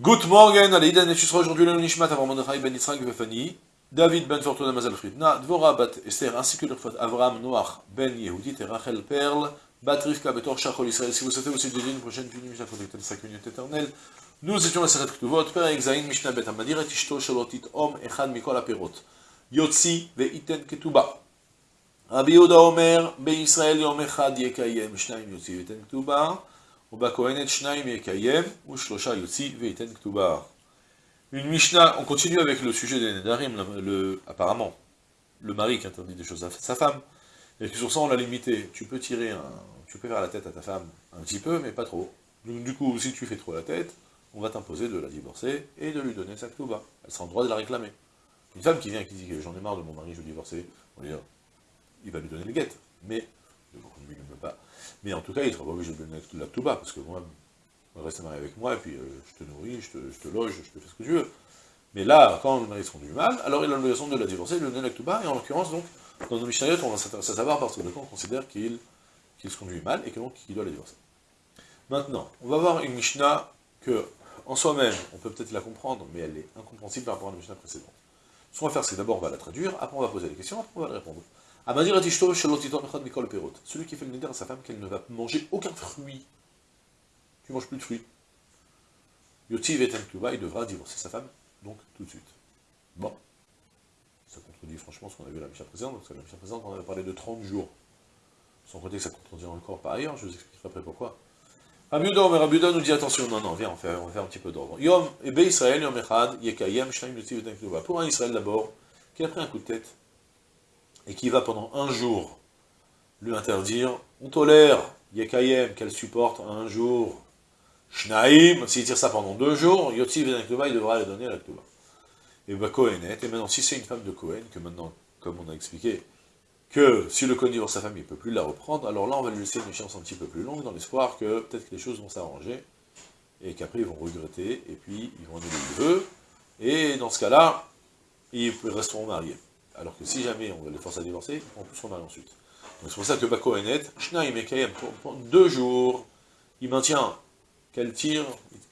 Good morning, Aleïden, et tu seras aujourd'hui le Nishmat avant Mordechai ben Yitzhak Vefani, David ben Fortuna Mazal Fritna, Dvora bat Esther, ainsi que le Avraham Noach ben Yehudit et Rachel Perl, bat Rivka betor Shachol Israël. Si vous souhaitez aussi dédier une prochaine fini Mishnah connectée de 5 minutes nous étions à Seret Ktuvot, Père Exaïn, Mishnah Bet Amadir, et Ishto Shalotit Om, Echad Mikol Aperot, Yotzi ve'iten Ketuba. Rabbi Yehuda Omer, Be Israël Yom Echad Yekayem, Shnaim Yotzi ve'iten Ketuba, une Mishnah, on continue avec le sujet des Nedarim, apparemment, le mari qui interdit des choses à sa femme, et que sur ça on l'a limité, tu peux tirer, tu peux faire la tête à ta femme un petit peu, mais pas trop. Du coup, si tu fais trop la tête, on va t'imposer de la divorcer et de lui donner sa ktouba. Elle sera en droit de la réclamer. Une femme qui vient et qui dit que j'en ai marre de mon mari, je veux divorcer, on dire, il va lui donner les guettes, mais ne. Mais en tout cas, il sera pas obligé de donner la tuba, parce que moi, reste marié avec moi, et puis euh, je te nourris, je te, loge, je te fais ce que tu veux. Mais là, quand le mari se conduit mal, alors il a l'obligation de la divorcer, de lui donner la tuba, et en l'occurrence, donc, dans nos Mishnayot, on va savoir parce que on considère qu'il se conduit mal, et que donc, qu'il doit la divorcer. Maintenant, on va voir une Mishnah que, en soi-même, on peut peut-être la comprendre, mais elle est incompréhensible par rapport à la Mishnah précédente. Ce qu'on va faire, c'est d'abord, on va la traduire, après on va poser des questions, après on va répondre. Celui qui fait le neder à sa femme qu'elle ne va manger aucun fruit. Tu manges plus de fruits. Yotiv et il devra divorcer sa femme, donc tout de suite. Bon. Ça contredit franchement ce qu'on a vu à la Misha précédente, parce que la Misha précédente, on avait parlé de 30 jours. Sans compter que ça contredit encore par ailleurs, je vous expliquerai après pourquoi. Rabiuda, mais nous dit attention, non, non, viens, on va faire, un petit peu d'ordre. Yom, Ebe Israël, Yom Echad, Yekayem, Yotiv et Pour un Israël d'abord, qui a pris un coup de tête, et qui va pendant un jour lui interdire, on tolère Yekayem qu'elle supporte un jour, Shnaim, s'il tire ça pendant deux jours, Yotzi il devra lui donner la Ktuba. Et bah Kohenet, et maintenant si c'est une femme de Kohen, que maintenant, comme on a expliqué, que si le Kohen divorce sa femme, il ne peut plus la reprendre, alors là on va lui laisser une échéance un petit peu plus longue, dans l'espoir que peut-être que les choses vont s'arranger, et qu'après ils vont regretter, et puis ils vont annuler le vœu, et dans ce cas-là, ils resteront mariés. Alors que si jamais on les force à divorcer, on peut se remarier ensuite. Donc c'est pour ça que Bako net, Shnaim et Kayem, pendant deux jours, il maintient qu'elle tire,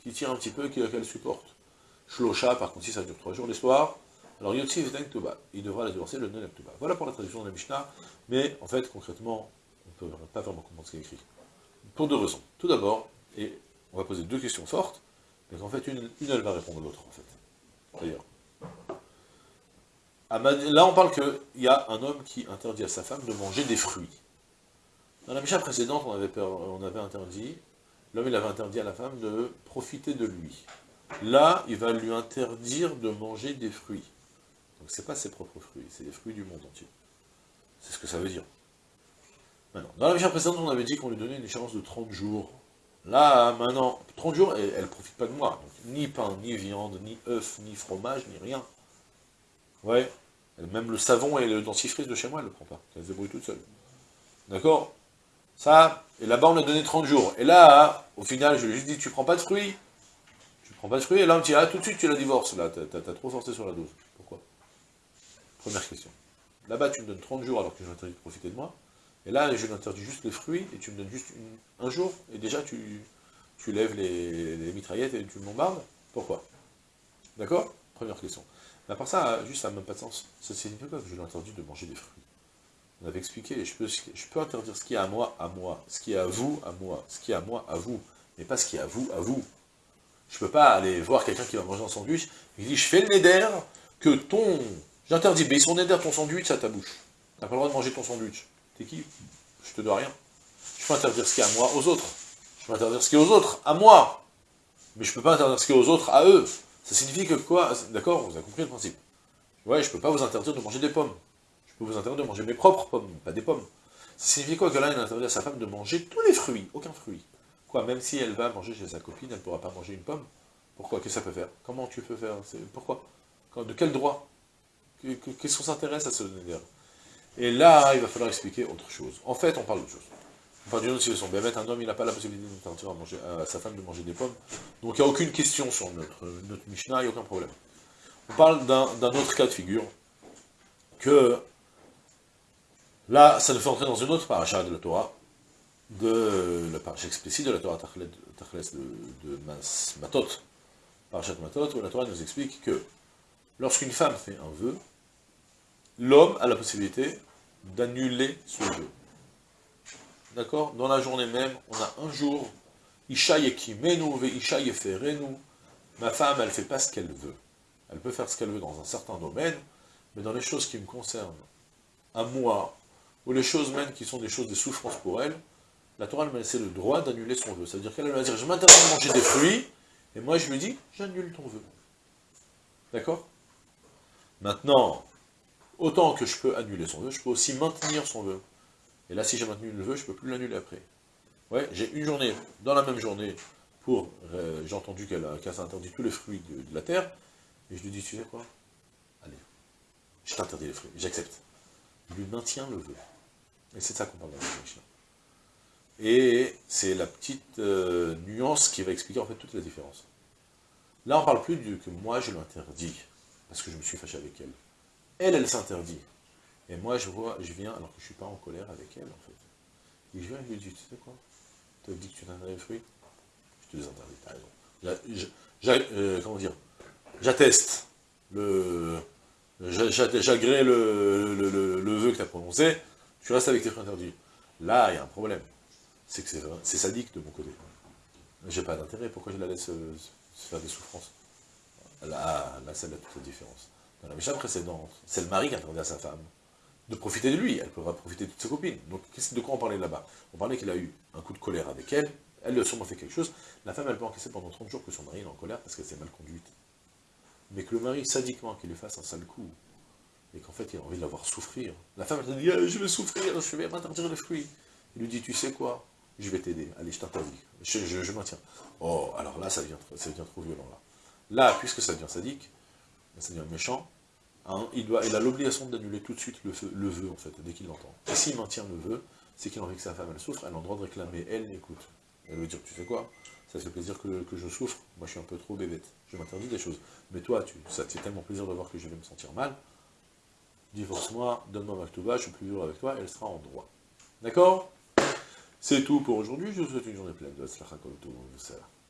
qu'il tire un petit peu, qu'elle supporte. Shlosha, par contre, si ça dure trois jours l'histoire, alors Tuba, il devra la divorcer le Tuba. Voilà pour la traduction de la Mishnah, mais en fait, concrètement, on ne peut pas vraiment comprendre ce qui est écrit. Pour deux raisons. Tout d'abord, et on va poser deux questions fortes, mais en fait, une, une elle va répondre à l'autre, en fait. D'ailleurs. Là, on parle qu'il y a un homme qui interdit à sa femme de manger des fruits. Dans la Misha précédente, on avait, interdit, l'homme avait interdit à la femme de profiter de lui. Là, il va lui interdire de manger des fruits. Donc c'est pas ses propres fruits, c'est les fruits du monde entier. C'est ce que ça veut dire. Dans la Misha précédente, on avait dit qu'on lui donnait une échéance de 30 jours. Là, maintenant, 30 jours, elle ne profite pas de moi. ni pain, ni viande, ni œufs, ni fromage, ni rien. Ouais, même le savon et le dentifrice de chez moi, elle ne le prend pas. Elle se débrouille toute seule. D'accord? Ça, et là-bas, on a donné 30 jours. Et là, au final, je lui ai juste dit, tu prends pas de fruits Tu prends pas de fruits, et là, on me dit, ah, tout de suite, tu la divorces. Là, t'as as trop forcé sur la dose. Pourquoi? Première question. Là-bas, tu me donnes 30 jours alors que je m'interdis de profiter de moi. Et là, je m'interdis juste les fruits, et tu me donnes juste un jour, et déjà, tu, lèves les, les mitraillettes et tu me bombardes. Pourquoi? D'accord? Première question. Mais à part ça, juste ça n'a même pas de sens. Ça signifie quoi que je lui ai interdit de manger des fruits On avait expliqué, je peux, je peux interdire ce qui est à moi, à moi, ce qui est à vous, à moi, ce qui est à moi, à vous, mais pas ce qui est à vous, à vous. Je peux pas aller voir quelqu'un qui va manger un sandwich, il dit, je fais le néder, que ton... J'interdis, mais son néder, ton sandwich, à ta bouche. T'as pas le droit de manger ton sandwich. T'es qui? Je te dois rien. Je peux interdire ce qui est à moi aux autres. Je peux interdire ce qui est aux autres, à moi. Mais je peux pas interdire ce qui est aux autres, à eux. Ça signifie que quoi? D'accord, vous avez compris le principe. Ouais, je peux pas vous interdire de manger des pommes. Je peux vous interdire de manger mes propres pommes, pas des pommes. Ça signifie quoi que là, il interdit à sa femme de manger tous les fruits, aucun fruit? Quoi, même si elle va manger chez sa copine, elle ne pourra pas manger une pomme? Pourquoi? Qu'est-ce que ça peut faire? Comment tu peux faire? Pourquoi? De quel droit? Qu'est-ce qu'on s'intéresse à ce dire Et là, il va falloir expliquer autre chose. En fait, on parle d'autre chose. Parle d'une autre situation. un homme, il n'a pas la possibilité d'interdire à, à sa femme de manger des pommes. Donc il n'y a aucune question sur notre, notre Mishnah, il n'y a aucun problème. On parle d'un autre cas de figure, que là, ça nous fait entrer dans une autre paracha de la Torah, de la paracha explicite de la Torah Tachles de, de Matot, par Matot, où la Torah nous explique que lorsqu'une femme fait un vœu, l'homme a la possibilité d'annuler son vœu. D'accord? Dans la journée même, on a un jour, Isha yekimenu ve Isha yeferenu, ma femme, elle ne fait pas ce qu'elle veut. Elle peut faire ce qu'elle veut dans un certain domaine, mais dans les choses qui me concernent, à moi, ou les choses même qui sont des choses de souffrance pour elle, la Torah m'a laissé le droit d'annuler son vœu. C'est-à-dire qu'elle va dire, je m'interdis de manger des fruits, et moi je lui dis, j'annule ton vœu. D'accord? Maintenant, autant que je peux annuler son vœu, je peux aussi maintenir son vœu. Et là, si j'ai maintenu le vœu, je ne peux plus l'annuler après. Ouais, j'ai une journée, dans la même journée, pour, euh, j'ai entendu qu'elle qu interdit tous les fruits de, la terre, et je lui dis, tu sais quoi? Allez, je t'interdis les fruits, j'accepte. Je lui maintiens le vœu. Et c'est ça qu'on parle dans la. Et c'est la petite euh, nuance qui va expliquer en fait toute la différence. Là, on parle plus du que moi je l'interdis, parce que je me suis fâché avec elle. Elle, elle s'interdit. Et moi, je vois, je viens, alors que je ne suis pas en colère avec elle, en fait. Et je viens et je lui dis, tu sais quoi? Tu as dit que tu t'interdis les fruits? Je te les interdis, t'as raison. Comment dire? J'atteste le... J'agrée le, le, le, vœu que tu as prononcé, tu restes avec tes fruits interdits. Là, il y a un problème c'est que c'est sadique de mon côté. J'ai pas d'intérêt, pourquoi je la laisse euh, se faire des souffrances? Là, c'est là toute la différence. Dans la Mishnah précédente, c'est le mari qui interdit à sa femme de profiter de lui, elle pourra profiter de toutes ses copines. Donc de quoi on parlait là-bas? On parlait qu'il a eu un coup de colère avec elle, elle a sûrement fait quelque chose, la femme elle peut encaisser pendant 30 jours que son mari est en colère parce qu'elle s'est mal conduite. Mais que le mari, sadiquement, qu'il lui fasse un sale coup, et qu'en fait il a envie de la voir souffrir, la femme elle te dit ah, je vais souffrir, je vais m'interdire les fruits ». Il lui dit « tu sais quoi? Je vais t'aider, allez, je t'interdis, je, je, maintiens. Oh, alors là, ça devient, ça devient trop violent, là. Là, puisque ça devient sadique, ça devient méchant, hein, il, doit, il a l'obligation d'annuler tout de suite le, vœu, en fait, dès qu'il l'entend. Et s'il maintient le vœu, c'est qu'il a envie que sa femme, elle souffre, elle a le droit de réclamer, elle, écoute. Elle veut dire, tu sais quoi, ça fait plaisir que, je souffre, moi je suis un peu trop bébête, je m'interdis des choses. Mais toi, tu, ça te fait tellement plaisir de voir que je vais me sentir mal, divorce-moi, donne-moi ma je suis plus dur avec toi, elle sera en droit. D'accord? C'est tout pour aujourd'hui, je vous souhaite une journée pleine de ça.